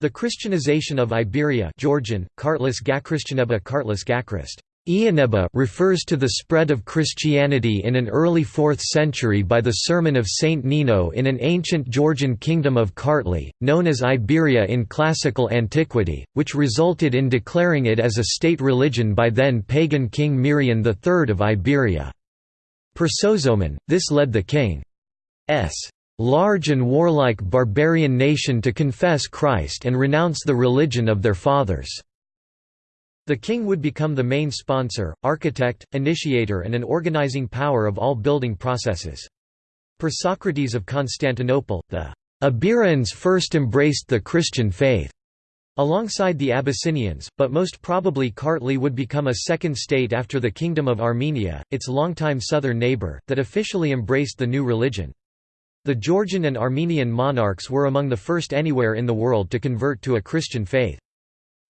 The Christianization of Iberia Georgian, Kartlis Gakristianeba Kartlis Gakrist refers to the spread of Christianity in an early 4th century by the sermon of Saint Nino in an ancient Georgian kingdom of Kartli, known as Iberia in classical antiquity, which resulted in declaring it as a state religion by then pagan King Mirian III of Iberia. Per Sozomen, this led the king's large and warlike barbarian nation to confess Christ and renounce the religion of their fathers. The king would become the main sponsor, architect, initiator and an organizing power of all building processes. Per Socrates of Constantinople, the Iberians first embraced the Christian faith. Alongside the Abyssinians, but most probably Kartli would become a second state after the Kingdom of Armenia, its longtime southern neighbor, that officially embraced the new religion. The Georgian and Armenian monarchs were among the first anywhere in the world to convert to a Christian faith.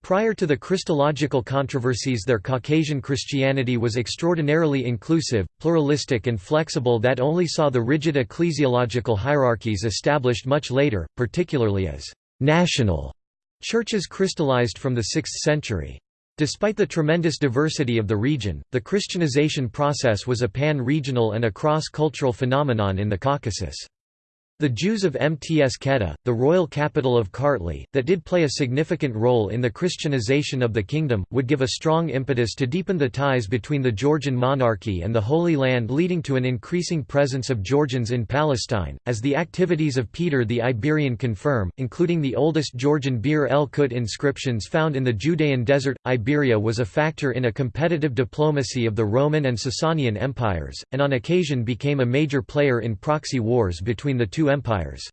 Prior to the Christological controversies their Caucasian Christianity was extraordinarily inclusive, pluralistic and flexible that only saw the rigid ecclesiological hierarchies established much later, particularly as «national» churches crystallized from the 6th century. Despite the tremendous diversity of the region, the Christianization process was a pan-regional and a cross-cultural phenomenon in the Caucasus. The Jews of Mtskheta, the royal capital of Kartli, that did play a significant role in the Christianization of the kingdom, would give a strong impetus to deepen the ties between the Georgian monarchy and the Holy Land leading to an increasing presence of Georgians in Palestine, as the activities of Peter the Iberian confirm, including the oldest Georgian Bir el Qutt inscriptions found in the Judean desert. Iberia was a factor in a competitive diplomacy of the Roman and Sasanian empires, and on occasion became a major player in proxy wars between the two empires.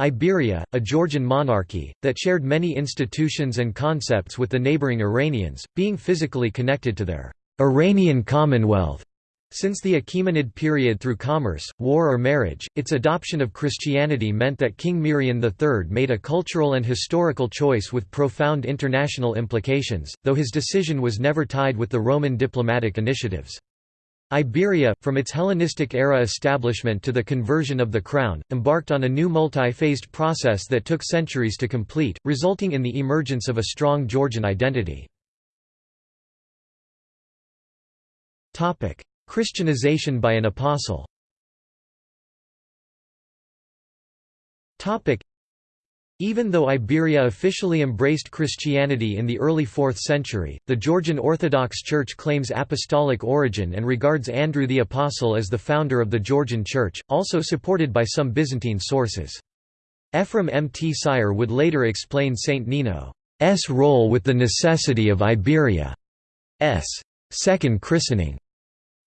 Iberia, a Georgian monarchy, that shared many institutions and concepts with the neighbouring Iranians, being physically connected to their Iranian Commonwealth. Since the Achaemenid period through commerce, war or marriage, its adoption of Christianity meant that King Mirian III made a cultural and historical choice with profound international implications, though his decision was never tied with the Roman diplomatic initiatives. Iberia, from its Hellenistic-era establishment to the conversion of the crown, embarked on a new multi-phased process that took centuries to complete, resulting in the emergence of a strong Georgian identity. Christianization by an apostle even though Iberia officially embraced Christianity in the early 4th century, the Georgian Orthodox Church claims apostolic origin and regards Andrew the Apostle as the founder of the Georgian Church, also supported by some Byzantine sources. Ephraim Mtsire would later explain Saint Nino's role with the necessity of Iberia's second christening.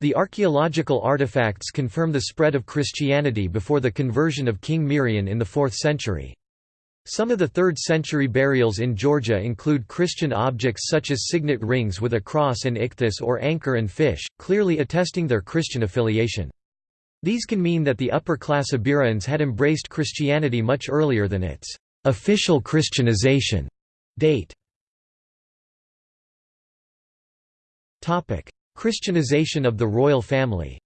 The archaeological artifacts confirm the spread of Christianity before the conversion of King Mirian in the 4th century. Some of the 3rd century burials in Georgia include Christian objects such as signet rings with a cross and ichthys or anchor and fish, clearly attesting their Christian affiliation. These can mean that the upper-class Iberians had embraced Christianity much earlier than its official Christianization date. Christianization of the royal family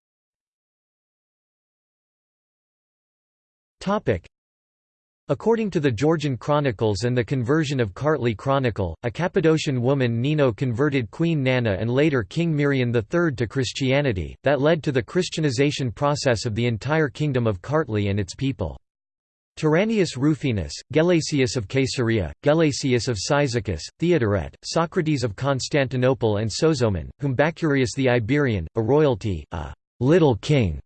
According to the Georgian Chronicles and the conversion of Kartli Chronicle, a Cappadocian woman Nino converted Queen Nana and later King Mirian III to Christianity, that led to the Christianization process of the entire kingdom of Kartli and its people. Tyrannius Rufinus, Gelasius of Caesarea, Gelasius of Cyzicus, Theodoret, Socrates of Constantinople and Sozomen, whom Bacurius the Iberian, a royalty, a little king,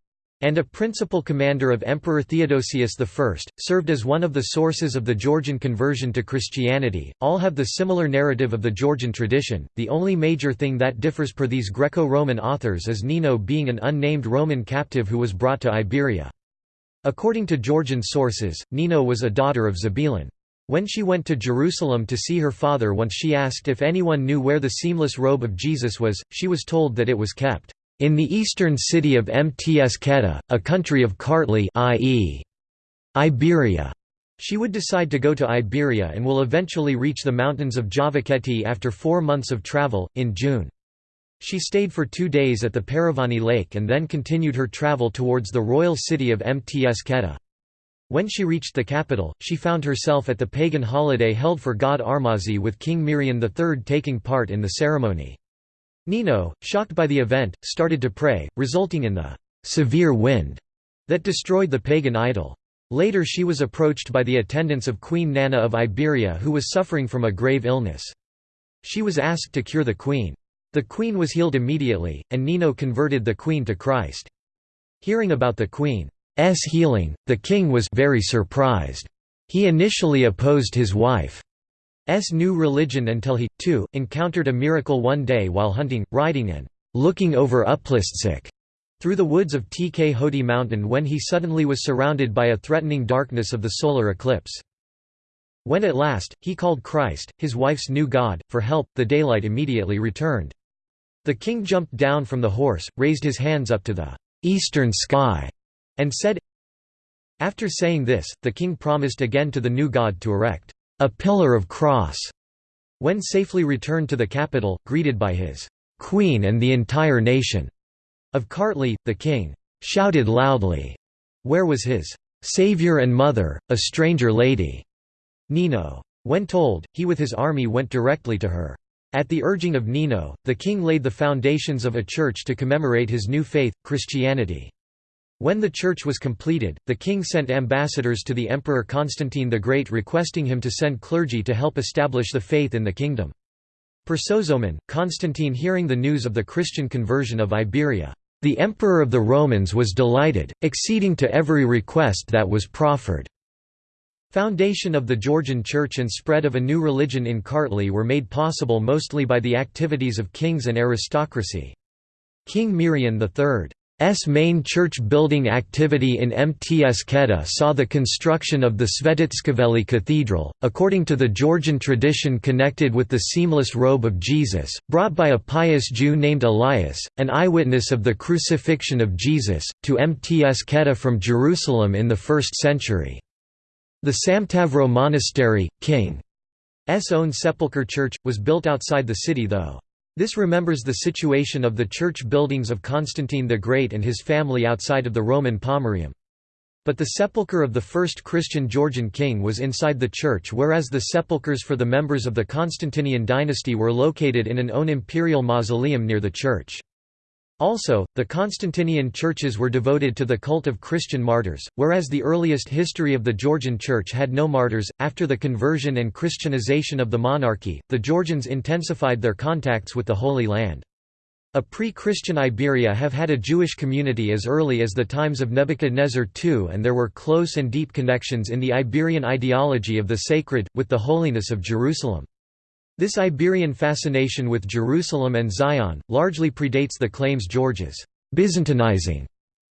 and a principal commander of Emperor Theodosius I, served as one of the sources of the Georgian conversion to Christianity. All have the similar narrative of the Georgian tradition. The only major thing that differs per these Greco Roman authors is Nino being an unnamed Roman captive who was brought to Iberia. According to Georgian sources, Nino was a daughter of Zabulon. When she went to Jerusalem to see her father once she asked if anyone knew where the seamless robe of Jesus was, she was told that it was kept in the eastern city of Mtskheta, a country of Kartli i.e. Iberia. She would decide to go to Iberia and will eventually reach the mountains of Javakheti after four months of travel, in June. She stayed for two days at the Paravani Lake and then continued her travel towards the royal city of Mtskheta. When she reached the capital, she found herself at the pagan holiday held for god Armazi with King Mirian III taking part in the ceremony. Nino, shocked by the event, started to pray, resulting in the «severe wind» that destroyed the pagan idol. Later she was approached by the attendants of Queen Nana of Iberia who was suffering from a grave illness. She was asked to cure the queen. The queen was healed immediately, and Nino converted the queen to Christ. Hearing about the queen's healing, the king was very surprised. He initially opposed his wife's new religion until he, too, encountered a miracle one day while hunting, riding and looking over Uplistsikhe through the woods of Tkhoti mountain when he suddenly was surrounded by a threatening darkness of the solar eclipse. When at last, he called Christ, his wife's new god, for help, the daylight immediately returned. The king jumped down from the horse, raised his hands up to the eastern sky, and said, After saying this, the king promised again to the new god to erect a pillar of cross. When safely returned to the capital, greeted by his queen and the entire nation, of Kartli, the king shouted loudly, Where was his savior and mother, a stranger lady? Nino. When told, he with his army went directly to her. At the urging of Nino, the king laid the foundations of a church to commemorate his new faith, Christianity. When the church was completed, the king sent ambassadors to the Emperor Constantine the Great requesting him to send clergy to help establish the faith in the kingdom. Per Sozomen, Constantine hearing the news of the Christian conversion of Iberia, the Emperor of the Romans was delighted, acceding to every request that was proffered. Foundation of the Georgian Church and spread of a new religion in Kartli were made possible mostly by the activities of kings and aristocracy. King Mirian III S main church-building activity in Mtskheta saw the construction of the Svetitskhoveli Cathedral, according to the Georgian tradition connected with the seamless robe of Jesus, brought by a pious Jew named Elias, an eyewitness of the crucifixion of Jesus, to Mtskheta from Jerusalem in the 1st century. The Samtavro Monastery, King's own sepulchre church, was built outside the city though. This remembers the situation of the church buildings of Constantine the Great and his family outside of the Roman Pomerium. But the sepulchre of the first Christian Georgian king was inside the church whereas the sepulchres for the members of the Constantinian dynasty were located in an own imperial mausoleum near the church. Also, the Constantinian churches were devoted to the cult of Christian martyrs, whereas the earliest history of the Georgian church had no martyrs. After the conversion and Christianization of the monarchy, the Georgians intensified their contacts with the Holy Land. A pre-Christian Iberia have had a Jewish community as early as the times of Nebuchadnezzar II and there were close and deep connections in the Iberian ideology of the sacred, with the holiness of Jerusalem. This Iberian fascination with Jerusalem and Zion, largely predates the claims George's Byzantinizing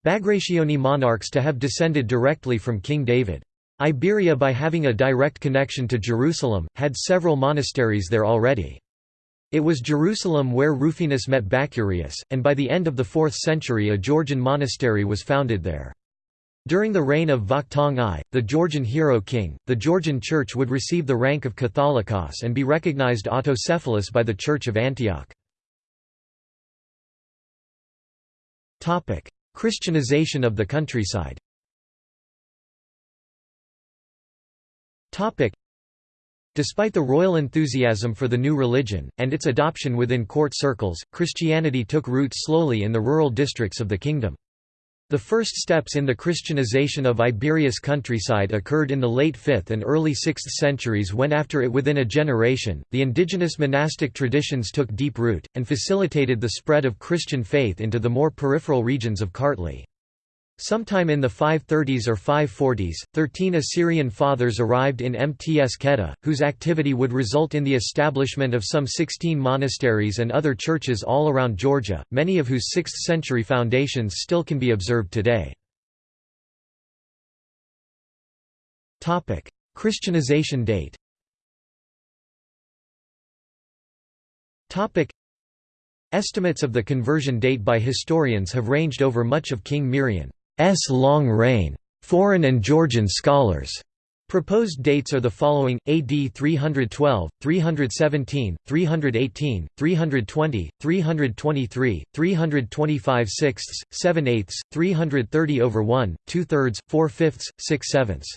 Bagrationi monarchs to have descended directly from King David. Iberia by having a direct connection to Jerusalem, had several monasteries there already. It was Jerusalem where Rufinus met Bacurius, and by the end of the 4th century a Georgian monastery was founded there. During the reign of Vakhtang I, the Georgian hero king, the Georgian Church would receive the rank of Catholicos and be recognized autocephalous by the Church of Antioch. Christianization of the countryside Despite the royal enthusiasm for the new religion, and its adoption within court circles, Christianity took root slowly in the rural districts of the kingdom. The first steps in the Christianization of Iberia's countryside occurred in the late 5th and early 6th centuries when after it within a generation, the indigenous monastic traditions took deep root, and facilitated the spread of Christian faith into the more peripheral regions of Kartli. Sometime in the 530s or 540s, thirteen Assyrian fathers arrived in Mtskheta, whose activity would result in the establishment of some 16 monasteries and other churches all around Georgia, many of whose 6th century foundations still can be observed today. Christianization date Estimates of the conversion date by historians have ranged over much of King Mirian. S long reign. Foreign and Georgian scholars Proposed dates are the following: AD 312, 317, 318, 320, 323, 325 sixths, 7 eighths, 330 over 1, 2 thirds, 4 fifths, 6 sevenths.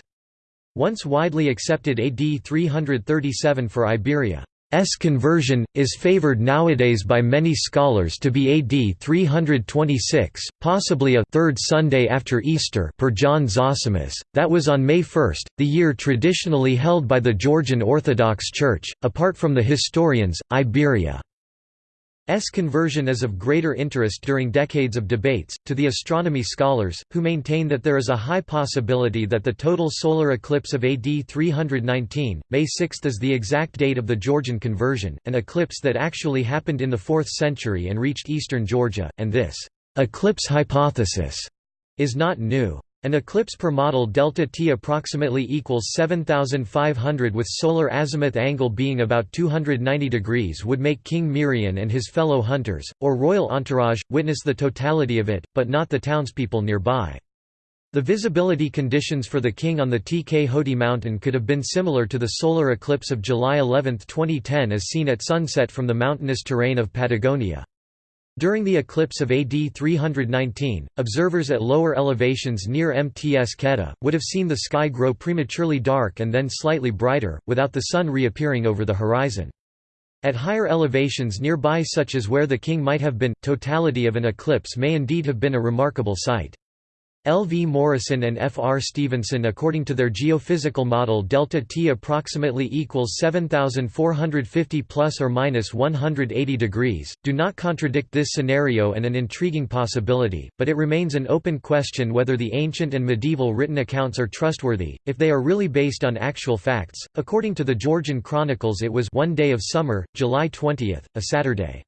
Once widely accepted AD 337 for Iberia. S conversion, is favored nowadays by many scholars to be AD 326, possibly a third Sunday after Easter per John Zosimus, that was on May 1, the year traditionally held by the Georgian Orthodox Church. Apart from the historians, Iberia S conversion is of greater interest during decades of debates, to the astronomy scholars, who maintain that there is a high possibility that the total solar eclipse of AD 319, May 6 is the exact date of the Georgian conversion, an eclipse that actually happened in the 4th century and reached eastern Georgia, and this eclipse hypothesis is not new. An eclipse per model delta T approximately equals 7500 with solar azimuth angle being about 290 degrees would make King Mirian and his fellow hunters, or royal entourage, witness the totality of it, but not the townspeople nearby. The visibility conditions for the king on the Tkhoti mountain could have been similar to the solar eclipse of July 11, 2010 as seen at sunset from the mountainous terrain of Patagonia. During the eclipse of AD 319, observers at lower elevations near Mtskheta, would have seen the sky grow prematurely dark and then slightly brighter, without the sun reappearing over the horizon. At higher elevations nearby such as where the king might have been, totality of an eclipse may indeed have been a remarkable sight. L. V. Morrison and F. R. Stephenson according to their geophysical model delta T approximately equals 7450 plus or minus 180 degrees, do not contradict this scenario and an intriguing possibility, but it remains an open question whether the ancient and medieval written accounts are trustworthy, if they are really based on actual facts. According to the Georgian Chronicles it was one day of summer, July 20, a Saturday.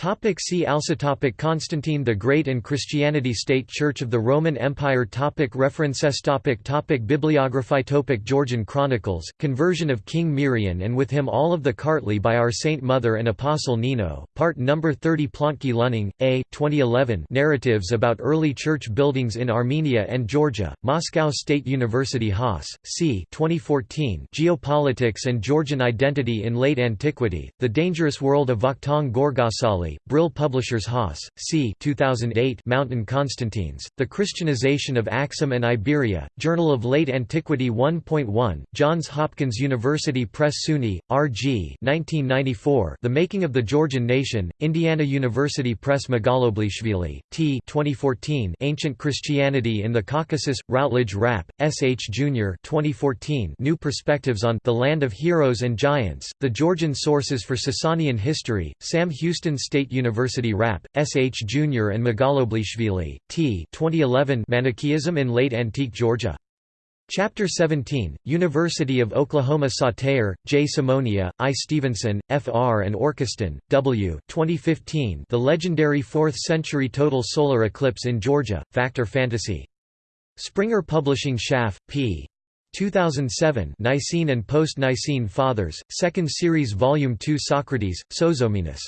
Topic see also topic Constantine the Great and Christianity State Church of the Roman Empire topic References topic topic Bibliography topic Georgian Chronicles, Conversion of King Mirian and with him all of the Kartli by our Saint Mother and Apostle Nino, Part No. 30 Plontke-Lüning, A. 2011 Narratives about Early Church Buildings in Armenia and Georgia, Moscow State University Haas, c. 2014 Geopolitics and Georgian Identity in Late Antiquity, The Dangerous World of Vakhtang Gorgasali Brill Publishers Haas, c. 2008 Mountain Constantines, The Christianization of Axum and Iberia, Journal of Late Antiquity 1.1, Johns Hopkins University Press SUNY, R.G. 1994 The Making of the Georgian Nation, Indiana University Press Magaloblishvili, T. 2014 Ancient Christianity in the Caucasus, Routledge Rapp, S. H. Jr. 2014 New Perspectives on The Land of Heroes and Giants, The Georgian Sources for Sasanian History, Sam Houston State University Rapp, S. H. Jr. and Magaloblishvili, T. 2011 Manichaeism in Late Antique Georgia. Chapter 17, University of Oklahoma Sauter, J. Simonia, I. Stephenson, F. R. and Orchiston, W. 2015 The Legendary Fourth-Century Total Solar Eclipse in Georgia, Factor Fantasy. Springer Publishing Schaff, p. 2007 Nicene and Post-Nicene Fathers, 2nd Series Volume 2 Socrates, Sozomenus